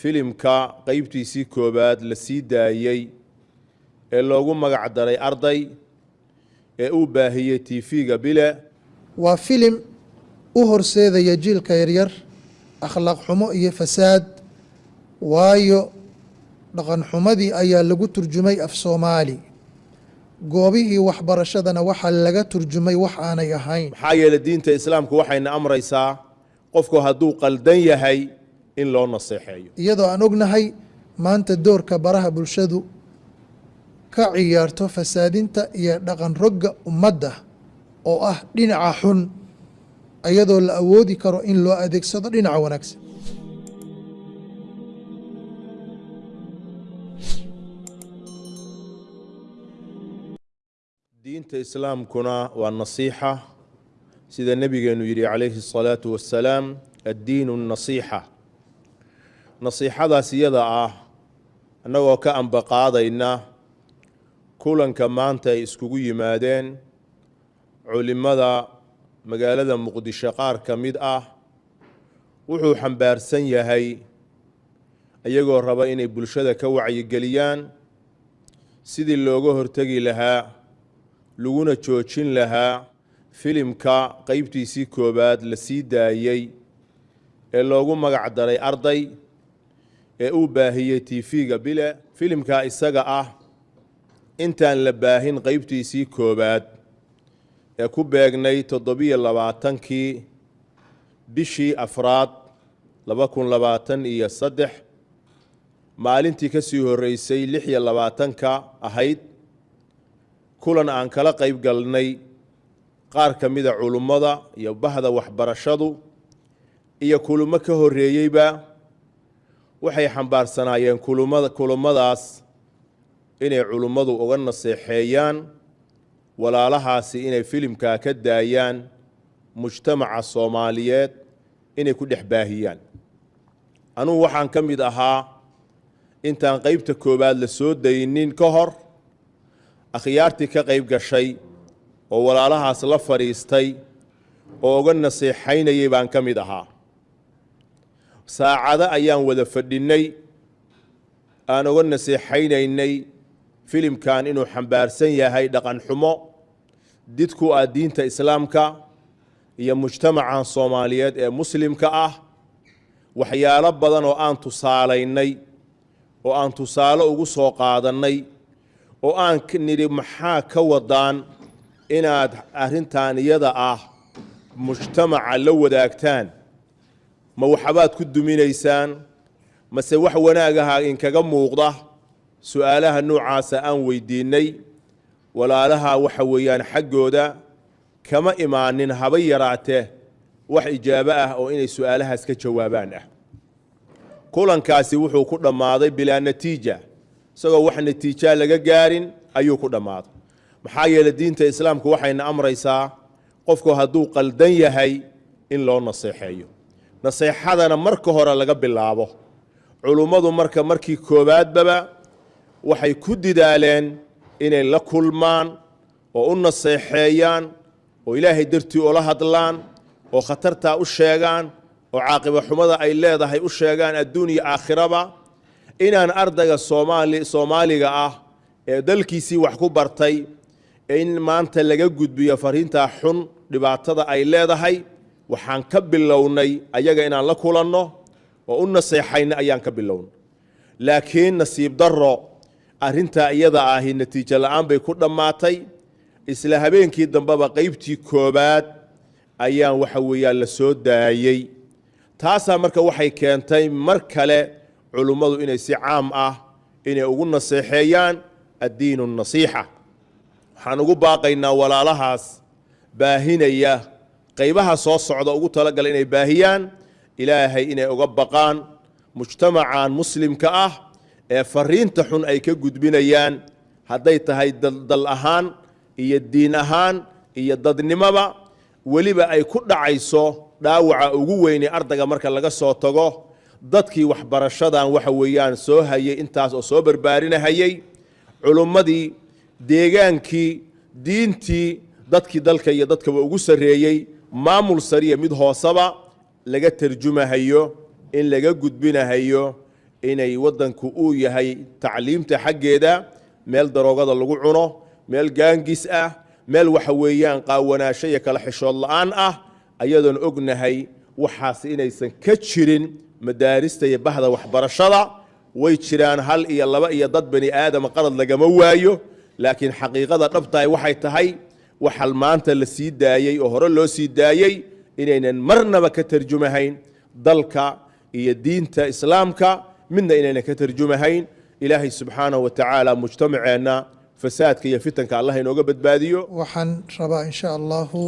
filimka qeybtiisii koowaad la sii daayey ee loogu magac daray arday ee uu baahiyey tv-ga bile. Waa filim u horseedaya jiilka yaryar akhlaaq xumo iyo fasaad waayo dhaqan xumadii ayaa lagu turjumay af soomaali. Goobihii waxbarashadana waxaa laga turjumay wax aanay ahayn. Maxaa yeelay diinta islaamku waxayna amraysaa qofku hadduu qaldan yahay in loo naseexeeyo. Iyadoo aan ognahay maanta doorka baraha bulshadu ka ciyaarto fasaadinta iyo dhaqan rogga ummadda oo ah dhinaca xun iyadoo la awoodi karo in loo adeegsado dhinaca wanaagsan. Diinta islaamkuna waa nasiixa sida nebigeenu yidhi calayhi الsalaatu wassalaam addiinu nasiixa nasiixadaas iyada ah annagoo ka ambaqaadayna kulanka maanta ay iskugu yimaadeen culimmada magaalada muqdisho qaar ka mid ah wuxuu xambaarsan yahay iyagoo raba inay bulshada ka wacyigeliyaan sidii looga hortegi lahaa laguna joojin lahaa filimka qeybtiisii koowaad la sii daayey ee loogu magac daray arday ee uu baahiyey tv-ga bile filimka isaga ah. Intaan la baahin qeybtiisii koowaad ee ku beegnay toddobiyo labaatankii bishii afraad laba kun labaatan iyo saddex maalintii ka sii horreysay lix iyo labaatanka ahayd kulan aan kala qayb galnay qaar ka mida culummada iyo bahda waxbarashadu iyo kulummo ka horreeyeyba waxay xambaarsanaayeen kulummadaas inay culummadu uga naseexeeyaan walaalahaasi inay filimkaa ka daayaan mujtamaca soomaaliyeed inay ku dhex baahiyaan. Anugu waxaan ka mid ahaa intaan qeybta koowaad la soo daynin ka hor akhyaartii ka qayb gashay oo walaalahaas la fadhiistay oo uga nasiixaynayay baan ka mid ahaa saacado ayaan wada fadhinnay aan uga nasiixaynaynay filimkan inuu xambaarsan yahay dhaqan xumo didku ah diinta islaamka iyo mujtamacan soomaaliyeed ee muslimka ah waxyaalo badan oo aan tusaalaynay oo aan tusaale ugu soo qaadannay oo aan nidhi maxaa ka wadaan inaad arrintan iyada ah mujtamaca la wadaagtaan ma waxbaad ku duminaysaan mase wax wanaagaha inkaga muuqda su'aalaha noocaasa aan weydiinnay walaalaha waxa weeyaan xaggooda kama imaanin haba yaraatee wax ijaabo ah oo inay su'aalahaas ka jawaabaan ah. Kulankaasi wuxuu ku dhammaaday bilaa natiija isagoo wax natiijaa laga gaarin ayuu ku dhammaaday. Maxaa yeeley diinta islaamku waxayna amraysaa qofku hadduu qaldan yahay in loo naseexeeyo naseexadana marka hore laga bilaabo. Culummadu marka markii koowaadbaba waxay ku didaaleen inay la kulmaan oo u naseexeeyaan oo ilaahay dartii ula hadlaan oo khatartaa u sheegaan oo caaqiba xumada ay leedahay u sheegaan adduun iyo aakhiraba. Inaan ardayga soomaali soomaaliga ah ee dalkiisii wax ku bartay in maanta laga gudbiyo fariintaa xun dhibaatada ay leedahay waxaan ka bilownay ayaga inaan la kulanno oo u naseexayna ayaan ka bilownay laakiin nasiib darro arrintaa iyada ahi natiijo la'aan bay ku dhammaatay. Isla habeenkii dambeba qeybtii koowaad ayaan waxa weeyaan la soo daayey taasaa marka waxay keentay mar kale culummadu inay si caam ah inay ugu naseexeeyaan addiinu nasiixa. Waxaan ugu baaqaynaa walaalahaas baahinaya qaybaha soo socda ugu talagala inay baahiyaan ilaahay inay uga baqaan mujtamacan muslimka ah ee fariinta xun ay ka gudbinayaan. Hadday tahay dal ahaan iyo diin ahaan iyo dadnimoba weliba ay ku dhacayso dhaawaca ugu weyne ardayga marka laga soo tago. Dadkii waxbarashadan waxa weeyaan soo hayay intaas oo soo barbaarinahayey culummadii deegaankii diintii dadkii dalka iyo dadkaba ugu sarreeyey maamul sariya mid hooseba laga tarjumahayo in laga gudbinahayo inay waddanku uu yahay tacliimta xaggeeda meel daroogada lagu cuno meel gaangis ah meel waxa weeyaan qaawanaasho iyo kala xishood la'aan ah ayadoon ognahay waxaas inaysan ka jirin madaarista iyo bahda waxbarashada. Way jiraan hal iyo laba iyo dad bani aadama qalad lagama waayo laakiin xaqiiqada dhabtahay waxay tahay waxal maanta la sii daayey oo hore loo sii daayey inaynan marnaba ka tarjumahayn dalka iyo diinta islaamka. Midna inaynan ka tarjumahayn ilaahay subxaanahu wa tacaala mujtamaceenna fasaadka iyo fitanka allah inooga badbaadiyo. Waxaan rabaa in sha allahu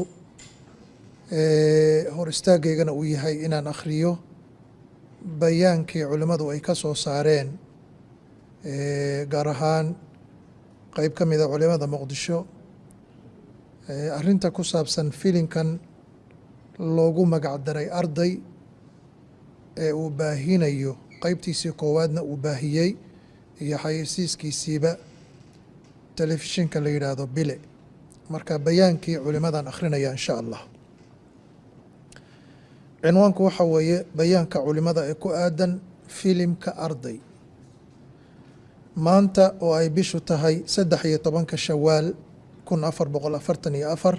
hor istaagaygana uu yahay inaan akhriyo bayaankii culimmadu ay ka soo saareen gaar ahaan qeyb ka mida culimada muqdisho arrinta ku saabsan filinkan loogu magac daray arday ee uu baahinayo qeybtiisii koowaadna uu baahiyey iyo xayeysiiskiisiiba telefishinka la yidhaahdo bile. Marka bayaankii culimadan akhrinaya in sha allah. Cinwaanku waxa weeye bayaanka culimada ee ku aadan filimka arday. Maanta oo ay bishu tahay saddex iyo tobanka shawaal kun afar boqol afartan iyo afar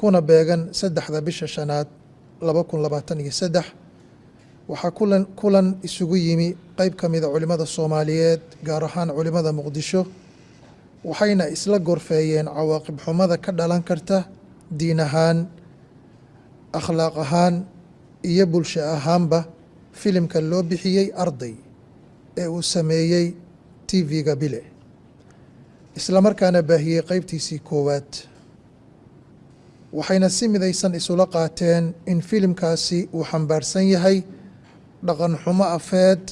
kuna beegan saddexda bisha shanaad laba kun labaatan iyo saddex. Waxaa kulan kulan isugu yimi qeyb ka mida culimada soomaaliyeed gaar ahaan culimada muqdisho waxayna isla gorfeeyeen cawaaqib xumada ka dhalan karta diin ahaan akhlaaq ahaan iyo bulsho ahaanba filimka loo bixiyey arday ee uu sameeyey tv-ga bile islamarkaana baahiyey qeybtiisii koowaad. Waxayna si midaysan isula qaateen in filimkaasi uu xambaarsan yahay dhaqan xumo afeed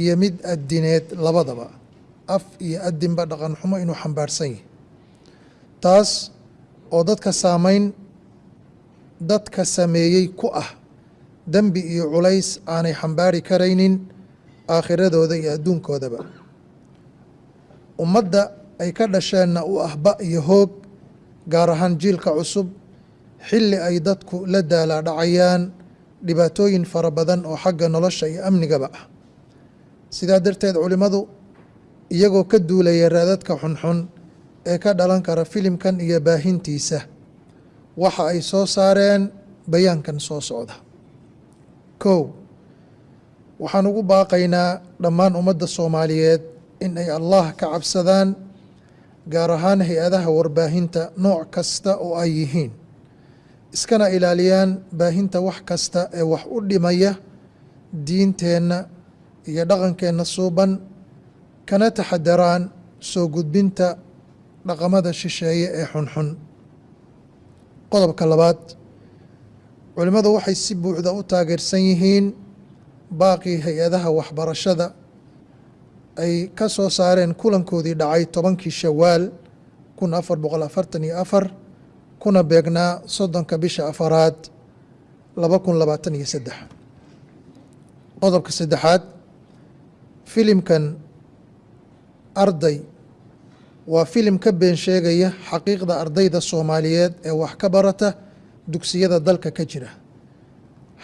iyo mid addineed labadaba. Af iyo addinba dhaqan xumo inuu xambaarsan yahay. Taas oo dadka saameyn dadka sameeyey ku ah dembi iyo culays aanay xambaari karaynin aakhiradooda iyo adduunkoodaba. Ummadda ay ka dhasheenna u ah ba iyo hoog gaar ahaan jiilka cusub xilli ay dadku la daalaa dhacayaan dhibaatooyin fara badan oo xagga nolosha iyo amnigaba. Ah sidaa darteed culimmadu iyagoo ka duulaya raadadka xunxun ee ka dhalan kara filimkan iyo baahintiisa waxa ay soo saareen bayaankan soo socda. Kow waxaan ugu baaqaynaa dhammaan ummadda soomaaliyeed in ay allah ka cabsadaan gaar ahaan hay'adaha warbaahinta nooc kasta oo ay yihiin. Iskana ilaaliyaan baahinta wax kasta ee wax u dhimaya diinteenna iyo dhaqankeenna suuban kana taxadaraan soo gudbinta dhaqamada shisheeye ee xunxun. Qodobka labaad culimmadu waxay si buuxda u taageersan yihiin baaqii hay'adaha waxbarashada ay ka soo saareen kulankoodii dhacay tobankii shawaal kun afar boqol afartan iyo afar kuna beegnaa soddonka bisha afaraad laba kun labaatan iyo saddex. Qodobka saddexaad filimkan arday. Waa filim ka been sheegaya xaqiiqda ardayda soomaaliyeed ee wax ka barata dugsiyada dalka ka jira.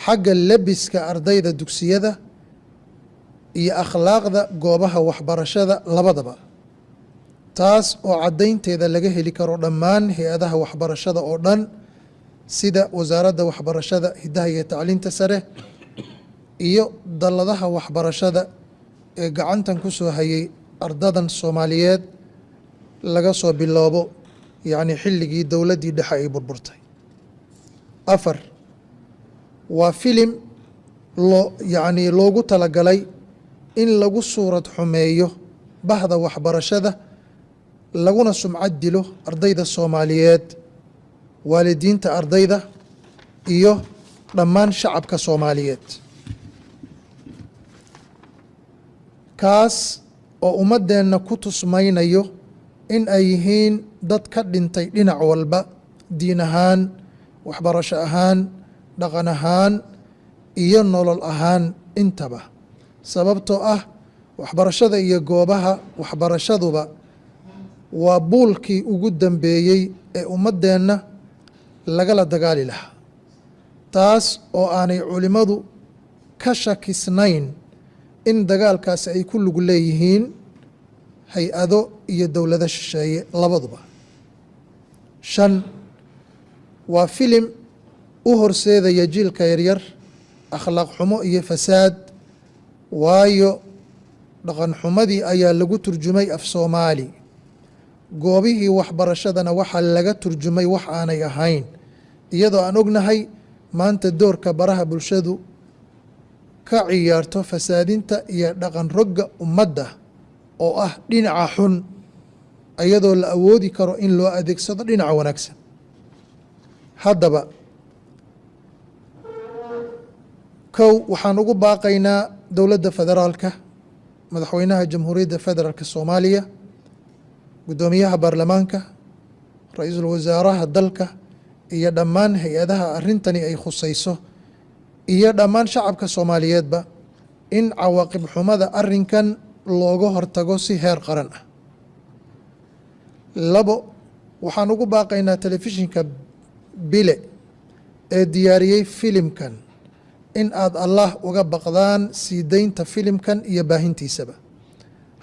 Xagga lebiska ardayda dugsiyada iyo akhlaaqda goobaha waxbarashada labadaba taas oo caddaynteeda laga heli karo dhammaan hay'adaha waxbarashada oo dhan sida wasaaradda waxbarashada hiddaha iyo tacliinta sare iyo dalladaha waxbarashada ee gacantan ku soo hayay ardadan soomaaliyeed laga soo biloobo yacni xilligii dowladdii dhexe ay burburtay. Afar waa filim loo yacni loogu talagalay in lagu suurad xumeeyo bahda waxbarashada laguna sumcad dilo ardayda soomaaliyeed waalidiinta ardayda iyo dhammaan shacabka soomaaliyeed. Kaas oo ummaddeenna ku tusmaynayo in ay yihiin dad ka dhintay dhinac walba diin ahaan waxbarasho ahaan dhaqan ahaan iyo nolol ahaan intaba sababtoo ah waxbarashada iyo goobaha waxbarashaduba waa buulkii ugu dambeeyey ee ummaddeenna lagala dagaali lahaa. Taas oo aanay culimmadu ka shakisnayn in dagaalkaasi ay ku lug leeyihiin hay'ado iyo dowlado shisheeye labaduba. Shan waa filim u horseedaya jiilka yaryar akhlaaq xumo iyo fasaad waayo dhaqan xumadii ayaa lagu turjumay af soomaali. Goobihii waxbarashadana waxaa laga turjumay wax aanay ahayn iyadoo aan ognahay maanta doorka baraha bulshadu ka ciyaarto fasaadinta iyo dhaqan rogga ummadda oo ah dhinaca xun iyadoo la awoodi karo in loo adeegsado dhinaca wanaagsan. Haddaba kow waxaan ugu baaqaynaa dowladda federaalka madaxweynaha jamhuuriyadda federaalka soomaaliya guddoomiyaha baarlamaanka ra'iisul wasaaraha dalka iyo dhammaan hay'adaha arrintani ay khusayso iyo dhammaan shacabka soomaaliyeedba in cawaaqib xumada arrinkan looga hortago si heer qaran. Ah labo waxaan ugu baaqaynaa telefishinka bile ee diyaariyey filimkan in aad allah uga baqdaan sii deynta filimkan iyo baahintiisaba.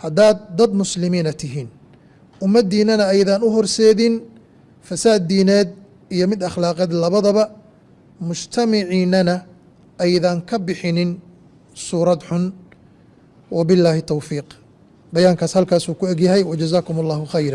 Haddaad dad muslimiina tihiin ummaddiinana aydan u horseedin fasaad diineed iyo mid akhlaaqeed labadaba mujtamiciinana aydan ka bixinin suurad xun. Wabillaahi towfiiq bayaankaas halkaasuu ku egyahay wajazaakum allahu khayra